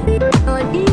good, good.